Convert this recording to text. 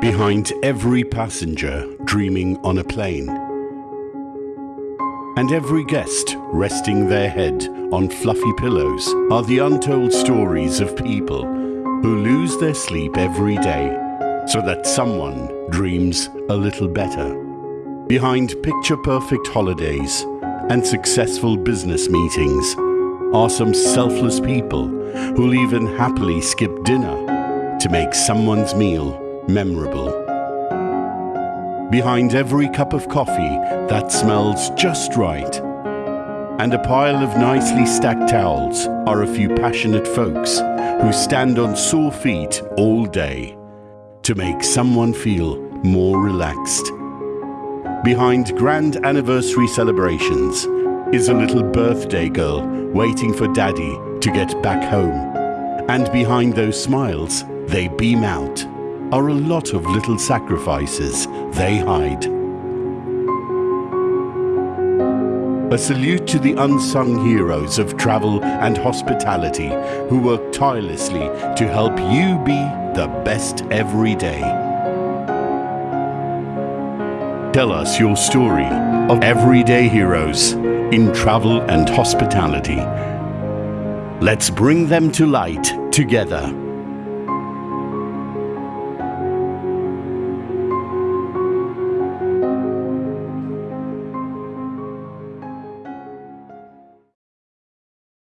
behind every passenger dreaming on a plane, and every guest resting their head on fluffy pillows are the untold stories of people who lose their sleep every day so that someone dreams a little better. Behind picture-perfect holidays and successful business meetings are some selfless people who'll even happily skip dinner to make someone's meal memorable. Behind every cup of coffee that smells just right and a pile of nicely stacked towels are a few passionate folks who stand on sore feet all day to make someone feel more relaxed. Behind grand anniversary celebrations is a little birthday girl waiting for daddy to get back home. And behind those smiles, they beam out, are a lot of little sacrifices they hide. A salute to the unsung heroes of travel and hospitality who work tirelessly to help you be the best every day. Tell us your story of everyday heroes in travel and hospitality. Let's bring them to light together.